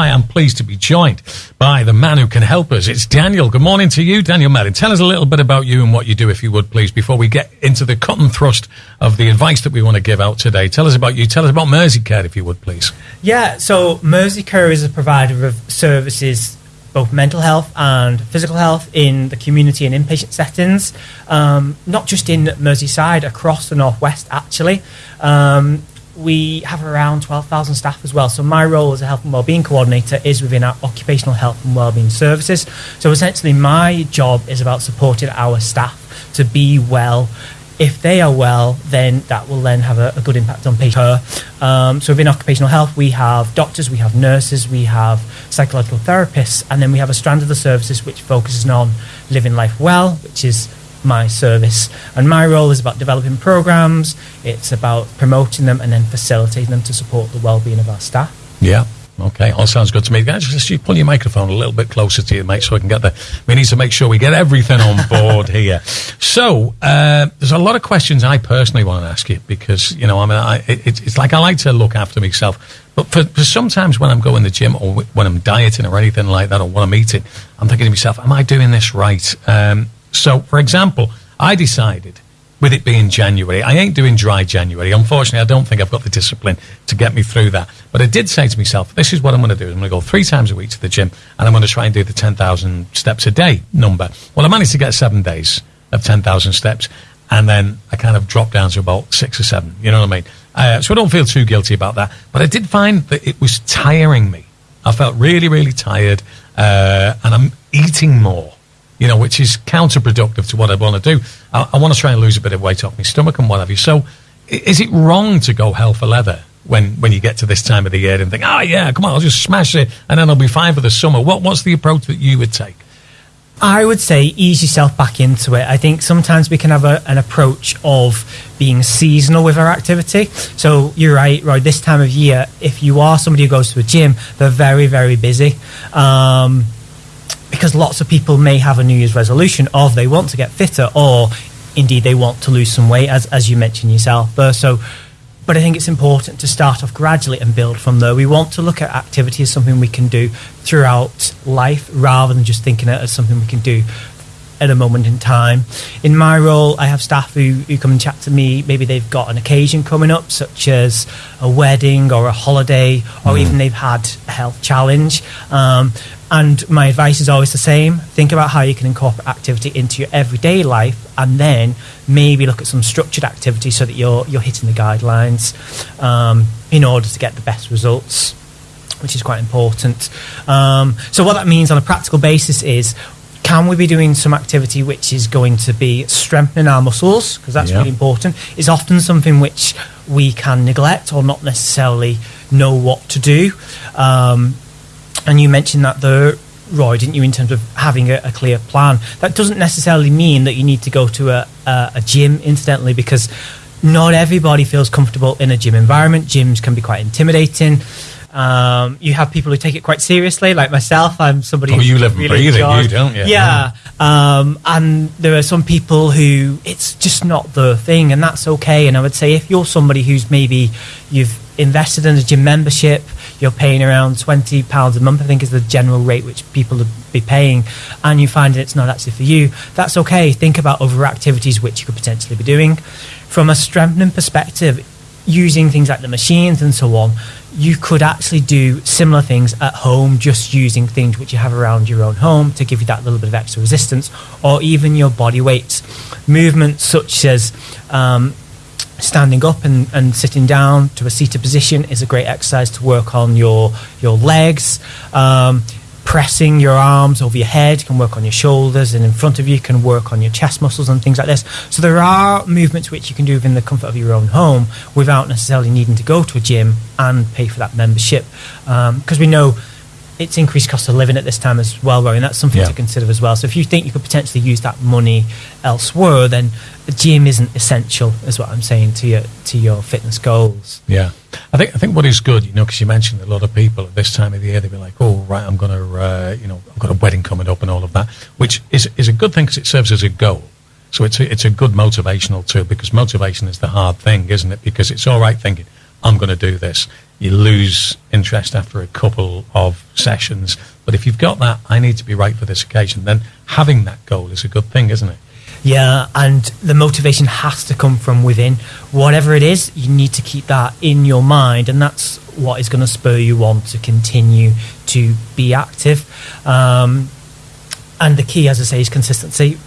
I am pleased to be joined by the man who can help us. It's Daniel. Good morning to you, Daniel Mellin. Tell us a little bit about you and what you do, if you would, please, before we get into the cut and thrust of the advice that we want to give out today. Tell us about you. Tell us about Merseycare, if you would, please. Yeah, so Merseycare is a provider of services both mental health and physical health in the community and inpatient settings, um, not just in Merseyside, across the northwest actually. Um, we have around 12,000 staff as well. So my role as a health and wellbeing coordinator is within our occupational health and wellbeing services. So essentially my job is about supporting our staff to be well if they are well, then that will then have a, a good impact on patients. Um, so within occupational health, we have doctors, we have nurses, we have psychological therapists, and then we have a strand of the services which focuses on living life well, which is my service. And my role is about developing programs, it's about promoting them and then facilitating them to support the well-being of our staff. Yeah. Okay, all sounds good to me. Guys, just you pull your microphone a little bit closer to you, mate, so we can get the. We need to make sure we get everything on board here. So uh, there's a lot of questions I personally want to ask you because you know I mean I, it, it's like I like to look after myself, but for, for sometimes when I'm going to the gym or when I'm dieting or anything like that or when I'm eating, I'm thinking to myself, am I doing this right? Um, so, for example, I decided with it being January. I ain't doing dry January. Unfortunately, I don't think I've got the discipline to get me through that. But I did say to myself, this is what I'm going to do. I'm going to go three times a week to the gym and I'm going to try and do the 10,000 steps a day number. Well, I managed to get seven days of 10,000 steps and then I kind of dropped down to about six or seven. You know what I mean? Uh, so I don't feel too guilty about that. But I did find that it was tiring me. I felt really, really tired uh, and I'm eating more you know, which is counterproductive to what I want to do. I, I want to try and lose a bit of weight off my stomach and what have you. So, is it wrong to go hell for leather when, when you get to this time of the year and think, oh, yeah, come on, I'll just smash it and then I'll be fine for the summer? What, what's the approach that you would take? I would say ease yourself back into it. I think sometimes we can have a, an approach of being seasonal with our activity. So you're right, right. This time of year, if you are somebody who goes to a gym, they're very, very busy. Um, because lots of people may have a New Year's resolution of they want to get fitter or indeed they want to lose some weight, as, as you mentioned yourself. So, but I think it's important to start off gradually and build from there. We want to look at activity as something we can do throughout life rather than just thinking it as something we can do at a moment in time. In my role, I have staff who, who come and chat to me. Maybe they've got an occasion coming up, such as a wedding or a holiday, or mm. even they've had a health challenge. Um, and my advice is always the same think about how you can incorporate activity into your everyday life and then maybe look at some structured activity so that you're, you're hitting the guidelines um, in order to get the best results, which is quite important. Um, so, what that means on a practical basis is can we be doing some activity which is going to be strengthening our muscles because that's yeah. really important is often something which we can neglect or not necessarily know what to do um, and you mentioned that the Roy, didn't you, in terms of having a, a, clear plan? That doesn't necessarily mean that you need to go to a, a, a gym, incidentally, because not everybody feels comfortable in a gym environment. Gyms can be quite intimidating. Um, you have people who take it quite seriously, like myself. I'm somebody. Oh, you live and really breathe it, you don't you? Yeah, um, and there are some people who it's just not the thing, and that's okay. And I would say if you're somebody who's maybe you've invested in a gym membership, you're paying around twenty pounds a month. I think is the general rate which people would be paying, and you find it's not actually for you. That's okay. Think about other activities which you could potentially be doing. From a strengthening perspective, using things like the machines and so on, you could actually do similar things at home, just using things which you have around your own home to give you that little bit of extra resistance, or even your body weights. Movements such as um, standing up and, and sitting down to a seated position is a great exercise to work on your your legs. Um, pressing your arms over your head can work on your shoulders, and in front of you can work on your chest muscles and things like this. So there are movements which you can do within the comfort of your own home without necessarily needing to go to a gym and pay for that membership, because um, we know it's increased cost of living at this time as well, Rory, and that's something yeah. to consider as well. So if you think you could potentially use that money elsewhere, then the gym isn't essential, is what I'm saying to your to your fitness goals. Yeah, I think I think what is good, you know, because you mentioned a lot of people at this time of the year, they'd be like, "Oh, right, I'm going to, uh, you know, I've got a wedding coming up and all of that," which is is a good thing because it serves as a goal. So it's a, it's a good motivational tool because motivation is the hard thing, isn't it? Because it's all right thinking, I'm going to do this you lose interest after a couple of sessions. But if you've got that, I need to be right for this occasion, then having that goal is a good thing, isn't it? Yeah, and the motivation has to come from within. Whatever it is, you need to keep that in your mind, and that's what is going to spur you on to continue to be active. Um, and the key, as I say, is consistency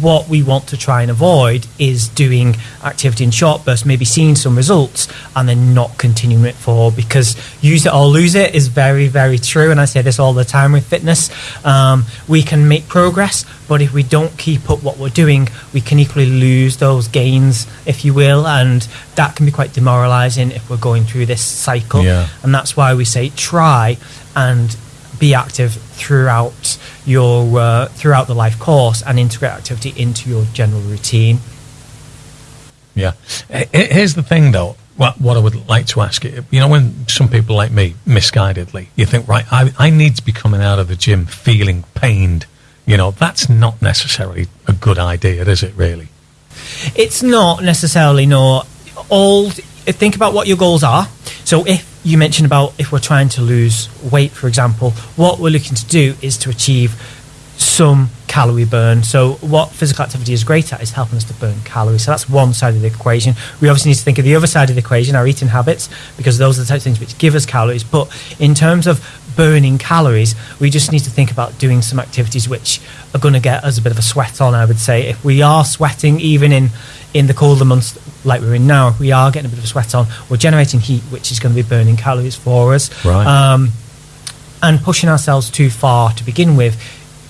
what we want to try and avoid is doing activity in short bursts, maybe seeing some results and then not continuing it for because use it or lose it is very, very true. And I say this all the time with fitness. Um, we can make progress, but if we don't keep up what we're doing, we can equally lose those gains, if you will. And that can be quite demoralizing if we're going through this cycle. Yeah. And that's why we say try and be active throughout your uh, throughout the life course and integrate activity into your general routine. Yeah. Here's the thing, though. What, what I would like to ask you, you know, when some people like me, misguidedly, you think, right, I, I need to be coming out of the gym feeling pained. You know, that's not necessarily a good idea, is it, really? It's not necessarily, no. All, think about what your goals are. So if you mentioned about if we're trying to lose weight, for example, what we're looking to do is to achieve some calorie burn. So, what physical activity is great at is helping us to burn calories. So, that's one side of the equation. We obviously need to think of the other side of the equation, our eating habits, because those are the types of things which give us calories. But in terms of burning calories, we just need to think about doing some activities which are going to get us a bit of a sweat on, I would say. If we are sweating, even in in the colder months like we're in now, we are getting a bit of a sweat on. We're generating heat, which is going to be burning calories for us. Right. Um, and pushing ourselves too far to begin with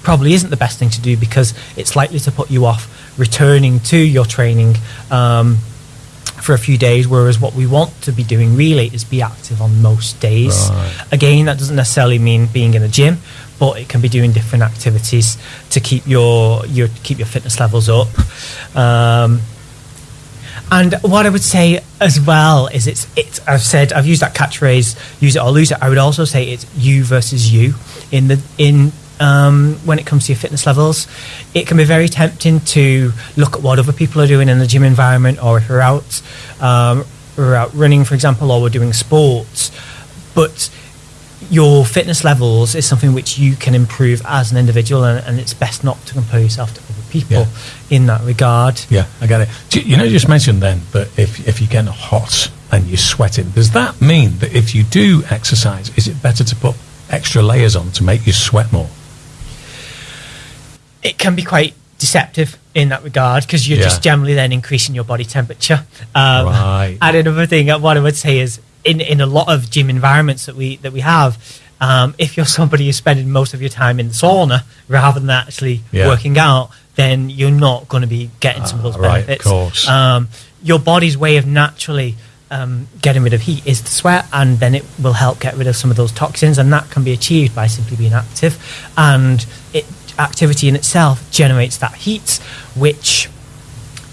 probably isn't the best thing to do because it's likely to put you off returning to your training um, for a few days. Whereas what we want to be doing really is be active on most days. Right. Again, that doesn't necessarily mean being in a gym, but it can be doing different activities to keep your your keep your fitness levels up. Um, and what I would say as well is it's it's I've said I've used that catchphrase use it or lose it. I would also say it's you versus you in the in um, when it comes to your fitness levels. It can be very tempting to look at what other people are doing in the gym environment, or if we're out um, we're out running, for example, or we're doing sports. But your fitness levels is something which you can improve as an individual, and, and it's best not to compare yourself to people Yeah. in that regard. Yeah, I get it. You know, you just mentioned then that if, if you're getting hot and you're sweating, does that mean that if you do exercise, is it better to put extra layers on to make you sweat more? it can be quite deceptive in that regard because you're Yeah. just generally then increasing your body temperature. Um, Right. And another thing, uh, what I would say is in, in a lot of gym environments that we that we have, um, if you're somebody who's spending most of your time in the sauna rather than actually Yeah. working out, then you're not going to be getting some of those Ah, right, of benefits. course. Um, your body's way of naturally um, getting rid of heat is to sweat, and then it will help get rid of some of those toxins, and that can be achieved by simply being active. And it, activity in itself generates that heat, which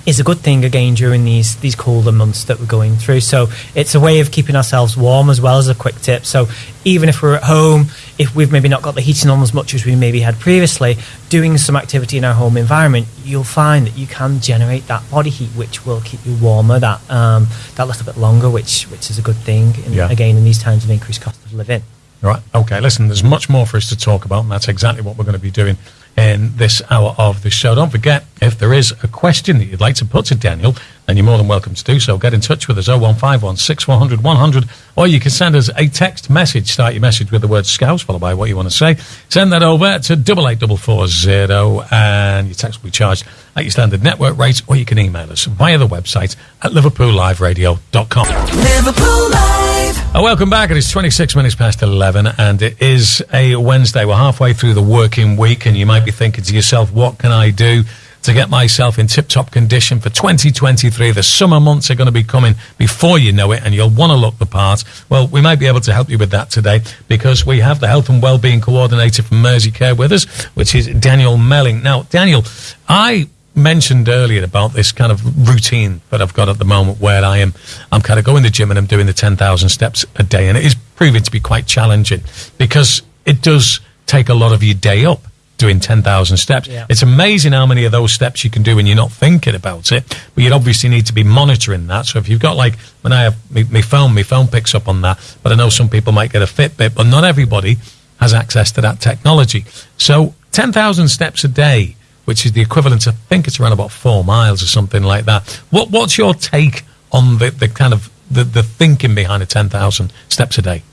is a good thing again during these these colder months that we're going through. So it's a way of keeping ourselves warm as well as a quick tip. So even if we're at home, if we've maybe not got the heating on as much as we maybe had previously, doing some activity in our home environment, you'll find that you can generate that body heat, which will keep you warmer that um, that little bit longer, which which is a good thing. In, Yeah. Again, in these times of increased cost of living. Right. Okay. Listen, there's much more for us to talk about, and that's exactly what we're going to be doing in this hour of the show. Don't forget, if there is a question that you'd like to put to Daniel, then you're more than welcome to do so. Get in touch with us 0151 6100 100, or you can send us a text message. Start your message with the word Scouts, followed by what you want to say. Send that over to 88440, and your text will be charged at your standard network rate, or you can email us via the website at liverpoolliveradio.com. Liverpool Live. Uh, welcome back. It is 26 minutes past 11, and it is a Wednesday. We're halfway through the working week, and you might be thinking to yourself, what can I do to get myself in tip top condition for 2023? The summer months are going to be coming before you know it, and you'll want to look the part. Well, we might be able to help you with that today because we have the Health and Wellbeing Coordinator from Mersey Care with us, which is Daniel Melling. Now, Daniel, I mentioned earlier about this kind of routine that I've got at the moment where I am I'm kind of going to the gym and I'm doing the 10,000 steps a day and it is proving to be quite challenging because it does take a lot of your day up doing 10,000 steps. Yeah. It's amazing how many of those steps you can do when you're not thinking about it, but you'd obviously need to be monitoring that. So if you've got like, when I have my, phone, my phone picks up on that, but I know some people might get a Fitbit, but not everybody has access to that technology. So 10,000 steps a day, which is the equivalent, I think it's around about four miles or something like that. What, what's your take on the, the kind of the, the thinking behind the 10,000 steps a day?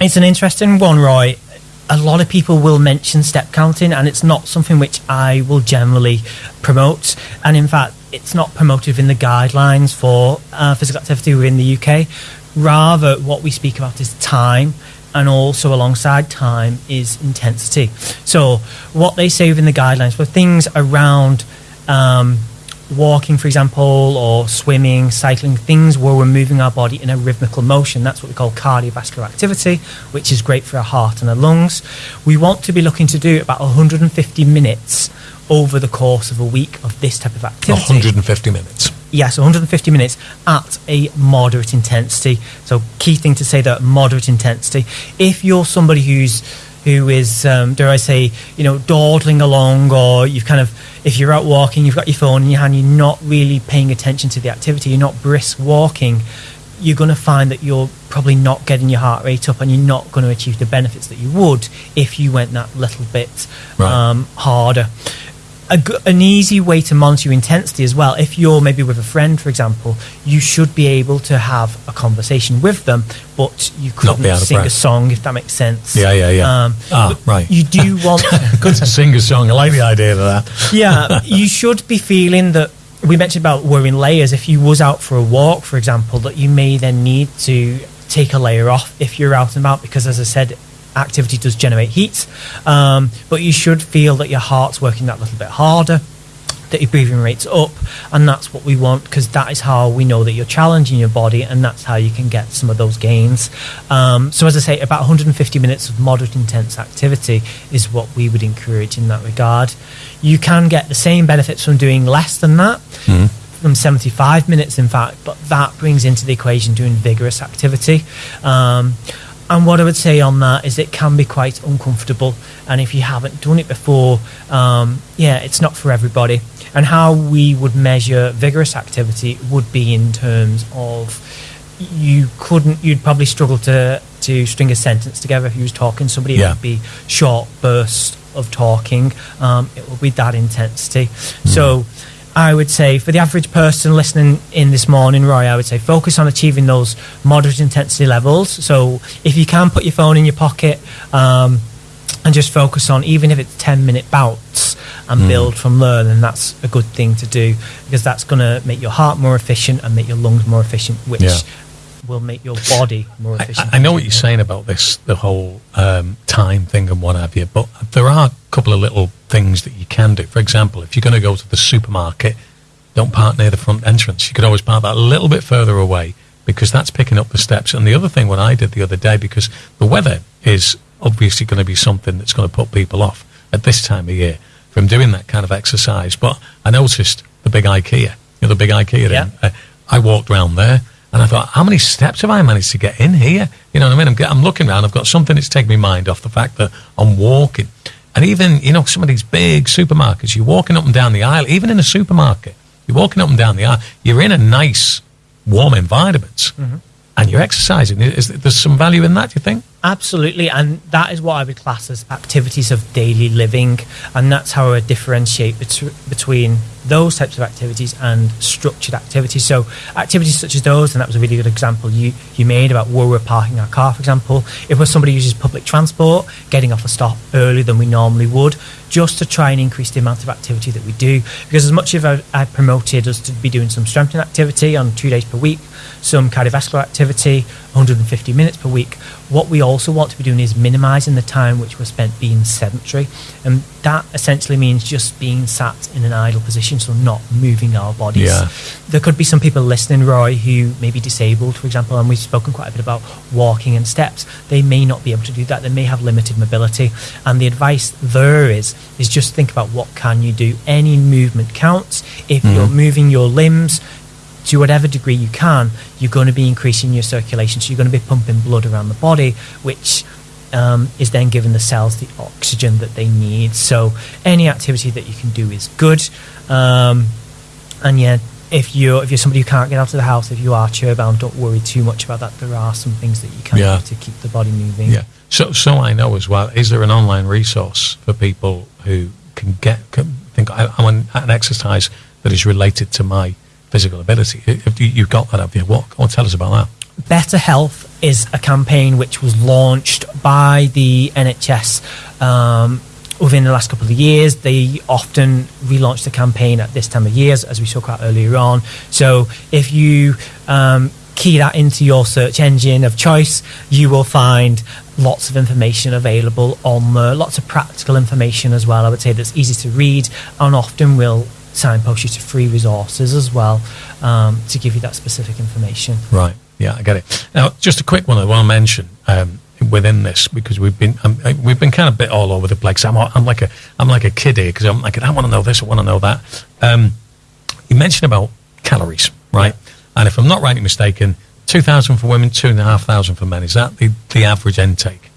It's an interesting one, Roy. A lot of people will mention step counting, and it's not something which I will generally promote. And in fact, it's not promoted in the guidelines for uh, physical activity within the UK. Rather, what we speak about is time, and also alongside time is intensity. So, what they say within the guidelines for things around um, walking, for example, or swimming, cycling, things where we're moving our body in a rhythmical motion. That's what we call cardiovascular activity, which is great for our heart and our lungs. We want to be looking to do about 150 minutes over the course of a week of this type of activity. 150 minutes. Yes, 150 minutes at a moderate intensity. So, key thing to say that moderate intensity. If you're somebody who's who is, um, dare I say, you know, dawdling along, or you've kind of, if you're out walking, you've got your phone in your hand, you're not really paying attention to the activity, you're not brisk walking, you're going to find that you're probably not getting your heart rate up, and you're not going to achieve the benefits that you would if you went that little bit Right. um, harder a g an easy way to monitor your intensity as well. If you're maybe with a friend, for example, you should be able to have a conversation with them, but you couldn't sing a song if that makes sense. Yeah, yeah, yeah. Um, Ah, right. You do want, Good to sing a song. I like the idea of that. yeah, you should be feeling that. We mentioned about wearing layers. If you was out for a walk, for example, that you may then need to take a layer off if you're out and about, because as I said, activity does generate heat. Um, but you should feel that your heart's working that little bit harder, that your breathing rate's up, and that's what we want because that is how we know that you're challenging your body, and that's how you can get some of those gains. Um, so, as I say, about 150 minutes of moderate intense activity is what we would encourage in that regard. You can get the same benefits from doing less than that. From 75 minutes, in fact, but that brings into the equation doing vigorous activity. Um, and what I would say on that is it can be quite uncomfortable. And if you haven't done it before, um, yeah, it's not for everybody. And how we would measure vigorous activity would be in terms of you couldn't, you'd probably struggle to, to string a sentence together if you was talking somebody. Yeah. It would be short bursts of talking. Um, it would be that intensity. So I would say for the average person listening in this morning, Roy, I would say focus on achieving those moderate intensity levels. So if you can put your phone in your pocket um, and just focus on, even if it's 10 minute bouts and build from there, then that's a good thing to do because that's going to make your heart more efficient and make your lungs more efficient, which Yeah. will make your body more efficient. I- I know what you're saying about this, the whole um, time thing and what have you, but there are couple of little things that you can do. For example, if you're going to go to the supermarket, don't park near the front entrance. You could always park that a little bit further away because that's picking up the steps. And the other thing, what I did the other day, because the weather is obviously going to be something that's going to put people off at this time of year from doing that kind of exercise. But I noticed the big IKEA, you know, the big IKEA. Yeah. uh, I walked around there and I thought, how many steps have I managed to get in here? You know what I mean? I'm, I'm looking around. I've got something that's taken my mind off the fact that I'm walking. And even, you know, some of these big supermarkets, you're walking up and down the aisle, even in a supermarket, you're walking up and down the aisle, you're in a nice, warm environment mm-hmm. and you're exercising. Is, there's some value in that, do you think? Absolutely, and that is what I would class as activities of daily living, and that's how I would differentiate bet- between those types of activities and structured activities. So, activities such as those, and that was a really good example you, you made about where we're parking our car, for example. If somebody uses public transport, getting off a stop earlier than we normally would, just to try and increase the amount of activity that we do. Because as much as I, I promoted us to be doing some strengthening activity on two days per week, some cardiovascular activity, 150 minutes per week. What we also want to be doing is minimizing the time which we're spent being sedentary. And that essentially means just being sat in an idle position, so not moving our bodies. Yeah. There could be some people listening, Roy, who may be disabled, for example, and we've spoken quite a bit about walking and steps. They may not be able to do that. They may have limited mobility. And the advice there is, is just think about what can you do. Any movement counts. If mm-hmm. you're moving your limbs, to whatever degree you can, you're going to be increasing your circulation. So you're going to be pumping blood around the body, which um, is then giving the cells the oxygen that they need. So any activity that you can do is good. Um, and yeah, if you're if you're somebody who can't get out of the house, if you are chair bound, don't worry too much about that. There are some things that you can Yeah. do to keep the body moving. Yeah. So, so I know as well. Is there an online resource for people who can get can think I, I want an exercise that is related to my physical ability? If you, you've got that up here, what? What tell us about that? Better Health is a campaign which was launched by the NHS um, within the last couple of years. They often relaunch the campaign at this time of years, as we spoke about earlier on. So if you um, key that into your search engine of choice, you will find lots of information available on there, lots of practical information as well. I would say that's easy to read and often will signpost you to free resources as well um, to give you that specific information. Right. Yeah, I get it. Now, just a quick one I want to mention um, within this because we've been um, uh, we've been kind of bit all over the place. I'm, I'm like a I'm like a kid here because I'm like I want to know this, I want to know that. Um, you mentioned about calories, right? And if I'm not rightly mistaken, two thousand for women, two and a half thousand for men. Is that the, the average intake?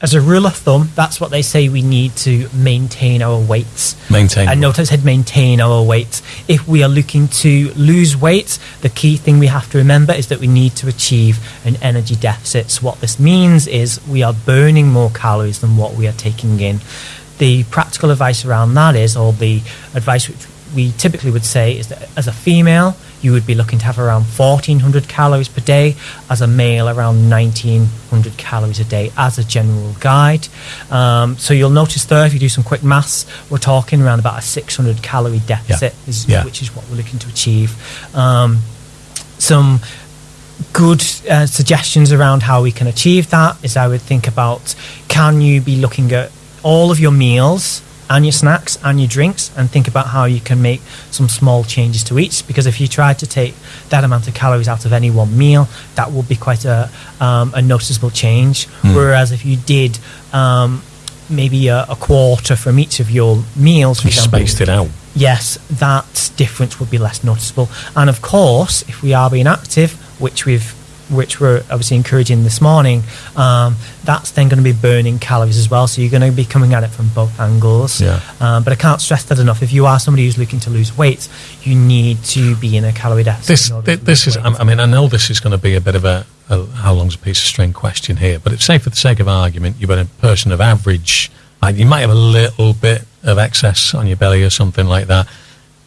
As a rule of thumb, that's what they say we need to maintain our weights. Maintain. And notice I said maintain our weight. If we are looking to lose weight, the key thing we have to remember is that we need to achieve an energy deficit. So what this means is we are burning more calories than what we are taking in. The practical advice around that is, or the advice which we typically would say is that as a female, you would be looking to have around 1400 calories per day, as a male, around 1900 calories a day, as a general guide. Um, so you'll notice there, if you do some quick maths, we're talking around about a 600 calorie deficit, is, Yeah. which is what we're looking to achieve. Um, some good uh, suggestions around how we can achieve that is I would think about can you be looking at all of your meals and your snacks and your drinks and think about how you can make some small changes to each because if you try to take that amount of calories out of any one meal that will be quite a, um, a noticeable change whereas if you did um, maybe a, a quarter from each of your meals You example, spaced it out. yes, that difference would be less noticeable. And of course, if we are being active, which we've which we're obviously encouraging this morning, um, that's then going to be burning calories as well. So you're going to be coming at it from both angles. Yeah. Um, but I can't stress that enough. If you are somebody who's looking to lose weight, you need to be in a calorie deficit. This in order thi- to this is. weight. I mean, I know this is going to be a bit of a, a how long's a piece of string question here, but it's say for the sake of argument, you've got a person of average. Like you might have a little bit of excess on your belly or something like that,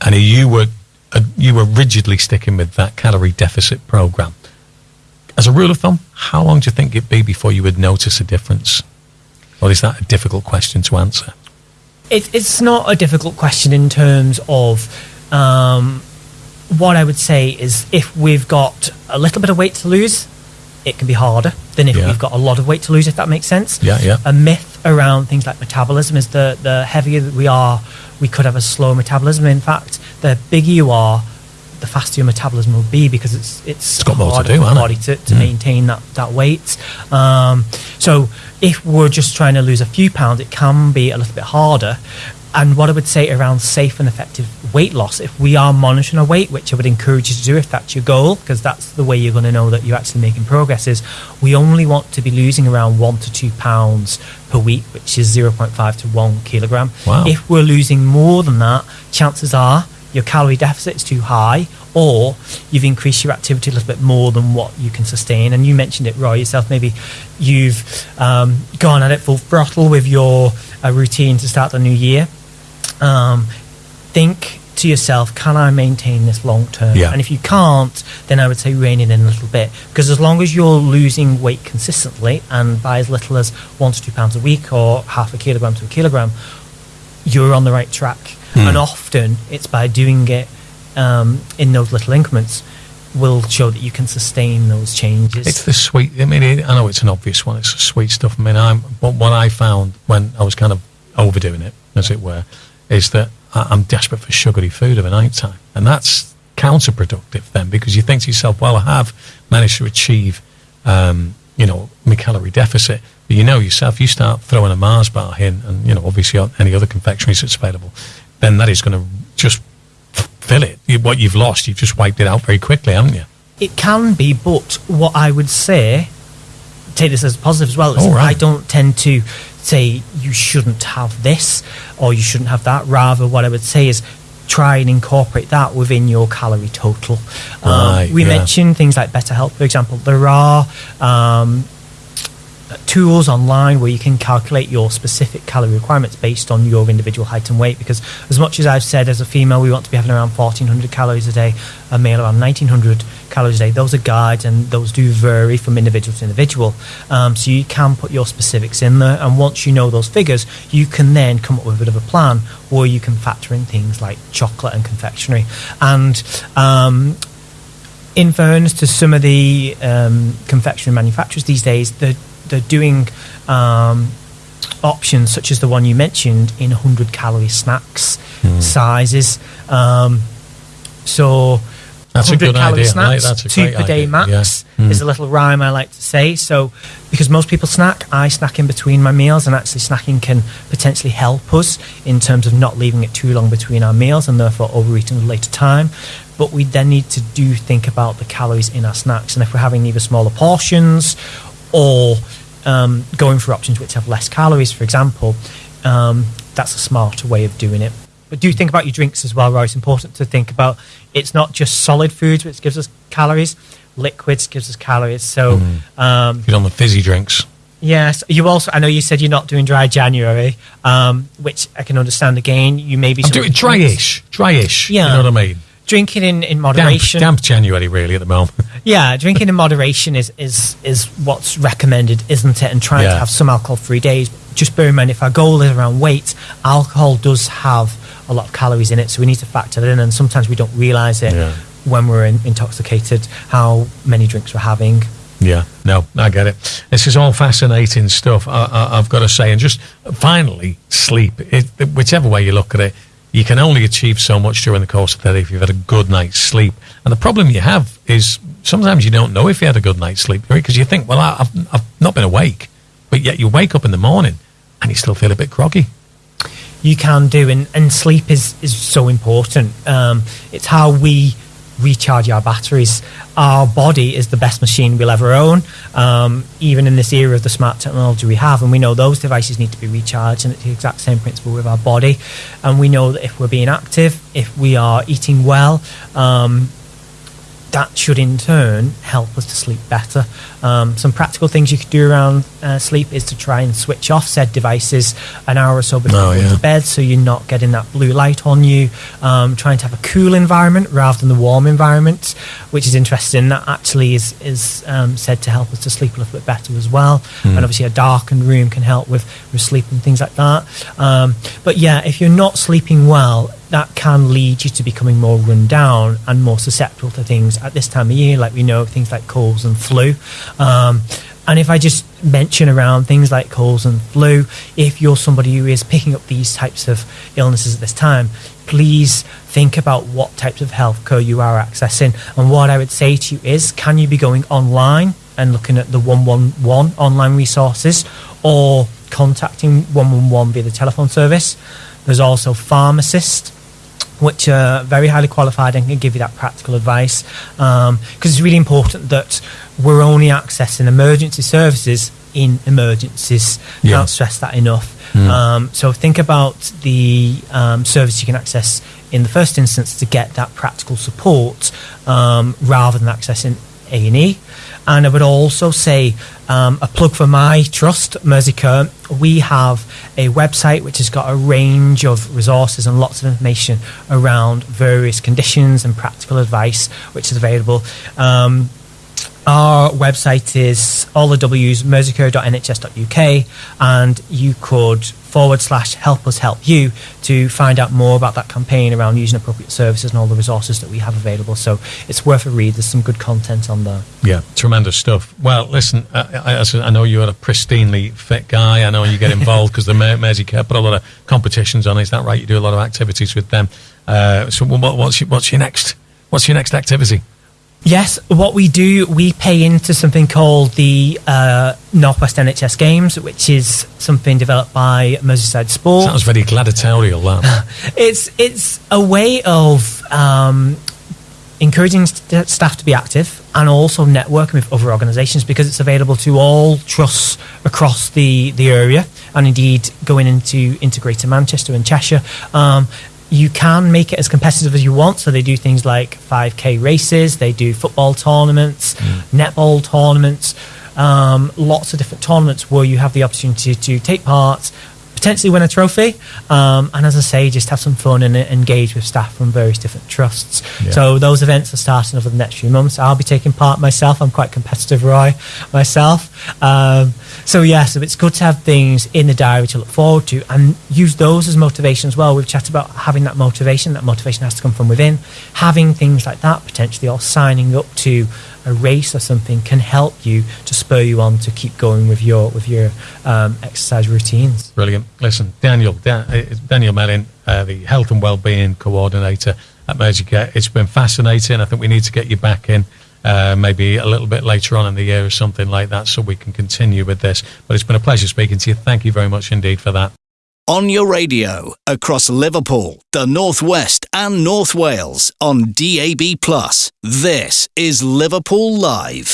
and you were uh, you were rigidly sticking with that calorie deficit program. As a rule of thumb, how long do you think it'd be before you would notice a difference? Or is that a difficult question to answer? it, it's not a difficult question in terms of um, what I would say is if we've got a little bit of weight to lose, it can be harder than if Yeah. we've got a lot of weight to lose, if that makes sense. Yeah, yeah. A myth around things like metabolism is the, the heavier that we are, we could have a slow metabolism. In fact, the bigger you are, the faster your metabolism will be because it's it's, it's got more to harder do, for hasn't it? body to, to Mm. maintain that, that weight. Um, so if we're just trying to lose a few pounds, it can be a little bit harder. And what I would say around safe and effective weight loss, if we are monitoring our weight, which I would encourage you to do if that's your goal, because that's the way you're going to know that you're actually making progress, is we only want to be losing around one to two pounds per week, which is 0.5 to one kilogram. Wow. If we're losing more than that, chances are your calorie deficit is too high or you've increased your activity a little bit more than what you can sustain. And you mentioned it, Roy, yourself. Maybe you've um, gone at it full throttle with your uh, routine to start the new year. Um, think to yourself, can I maintain this long term? Yeah. And if you can't, then I would say rein it in a little bit. Because as long as you're losing weight consistently and by as little as one to two pounds a week or half a kilogram to a kilogram, you're on the right track. And often it's by doing it um, in those little increments will show that you can sustain those changes. It's the sweet. I mean, it, I know it's an obvious one. It's the sweet stuff. I mean, I'm what, what I found when I was kind of overdoing it, as it were, is that I, I'm desperate for sugary food of a night time, and that's counterproductive then because you think to yourself, well, I have managed to achieve, um, you know, my calorie deficit. But you know yourself, you start throwing a Mars bar in, and you know, obviously on any other confectioneries that's available, then that is going to just fill it. What you've lost, you've just wiped it out very quickly, haven't you? It can be, but what I would say take this as a positive as well. is right. I don't tend to say you shouldn't have this or you shouldn't have that. Rather, what I would say is try and incorporate that within your calorie total. Um, Right, we yeah. mentioned things like Better Health, for example. There are um, tools online where you can calculate your specific calorie requirements based on your individual height and weight. Because as much as I've said, as a female, we want to be having around 1400 calories a day, a male around 1900 calories a day. Those are guides and those do vary from individual to individual. Um, so you can put your specifics in there. And once you know those figures, you can then come up with a bit of a plan where you can factor in things like chocolate and confectionery. And um, in fairness to some of the um, confectionery manufacturers these days, they're, they're doing um, options such as the one you mentioned in 100 calorie snacks sizes. Um, so, That's a 100 good calorie idea, snacks, a two per day idea, max yeah. Mm. is a little rhyme I like to say. So, because most people snack, I snack in between my meals, and actually snacking can potentially help us in terms of not leaving it too long between our meals and therefore overeating at a later time. But we then need to do think about the calories in our snacks, and if we're having either smaller portions or um, going for options which have less calories, for example, um, that's a smarter way of doing it. But do think about your drinks as well, Roy. It's important to think about it's not just solid foods which gives us calories, liquids gives us calories. So, um, Get on the fizzy drinks. yes, you also, I know you said you're not doing dry January, um, which I can understand again. You may be I'm doing dryish, dryish. Yeah. You know what I mean? Drinking in, in Damp, moderation. damp January, really, at the moment. Yeah, drinking in moderation is, is, is what's recommended, isn't it? And trying Yeah. to have some alcohol free days. Just bear in mind, if our goal is around weight, alcohol does have a lot of calories in it, so we need to factor that in. And sometimes we don't realise it Yeah. when we're in, intoxicated, how many drinks we're having. Yeah, no, I get it. This is all fascinating stuff. I, I, I've got to say, and just finally, sleep. It, whichever way you look at it, you can only achieve so much during the course of the day if you've had a good night's sleep. And the problem you have is sometimes you don't know if you had a good night's sleep because you think, well, I've, I've not been awake, but yet you wake up in the morning and you still feel a bit groggy. you can do and, and sleep is, is so important um, it's how we recharge our batteries. Our body is the best machine we'll ever own. Um, even in this era of the smart technology we have and we know those devices need to be recharged and it's the exact same principle with our body. And we know that if we're being active if we are eating well um, that should in turn help us to sleep better. Um, some practical things you could do around uh, sleep is to try and switch off said devices an hour or so before Oh, going yeah. to bed so you're not getting that blue light on you. Um, trying to have a cool environment rather than the warm environment, which is interesting. That actually is, is um, said to help us to sleep a little bit better as well. Hmm. And obviously, a darkened room can help with, with sleep and things like that. Um, but yeah, if you're not sleeping well, that can lead you to becoming more run down and more susceptible to things at this time of year, like we know things like colds and flu. Um, and if I just mention around things like colds and flu, if you're somebody who is picking up these types of illnesses at this time, please think about what types of health care you are accessing. And what I would say to you is, can you be going online and looking at the 111 online resources or contacting 111 via the telephone service? There's also pharmacists which are very highly qualified and can give you that practical advice. Because it's really important that we're only accessing emergency services in emergencies. Yeah. Can't stress that enough. Um, so think about the um, service you can access in the first instance to get that practical support um, rather than accessing A and E. And I would also say um, a plug for my trust, Merseycare. We have a website which has got a range of resources and lots of information around various conditions and practical advice, which is available. Um, our website is all the W's, merseycare.nhs.uk, and you could forward slash help us help you to find out more about that campaign around using appropriate services and all the resources that we have available. So it's worth a read. There's some good content on there. Yeah, tremendous stuff. Well, listen, I, I, I know you're a pristinely fit guy. I know you get involved because the Mer- Mersey Care put a lot of competitions on. Is that right? You do a lot of activities with them. Uh, so, what, what's your, what's your next? What's your next activity? Yes, what we do, we pay into something called the uh, Northwest NHS Games, which is something developed by Merseyside Sport. Sounds very gladiatorial. That. it's it's a way of um, encouraging st- staff to be active and also networking with other organisations because it's available to all trusts across the, the area and indeed going into, into Greater Manchester and Cheshire. Um, you can make it as competitive as you want. So they do things like 5k races, they do football tournaments, netball tournaments, um, lots of different tournaments where you have the opportunity to take part, potentially win a trophy, um, and as I say, just have some fun and engage with staff from various different trusts. Yeah. So those events are starting over the next few months. I'll be taking part myself. I'm quite competitive, Roy, myself. Um, so yeah, so it's good to have things in the diary to look forward to and use those as motivation as well. We've chatted about having that motivation. That motivation has to come from within. Having things like that potentially, or signing up to a race or something, can help you to spur you on to keep going with your with your um, exercise routines. Brilliant. Listen, Daniel, Dan, uh, Daniel Mellin, uh, the Health and Wellbeing Coordinator at Merseycare. It's been fascinating. I think we need to get you back in. Uh, maybe a little bit later on in the year or something like that, so we can continue with this. But it's been a pleasure speaking to you. Thank you very much indeed for that. On your radio, across Liverpool, the North West, and North Wales on DAB. This is Liverpool Live.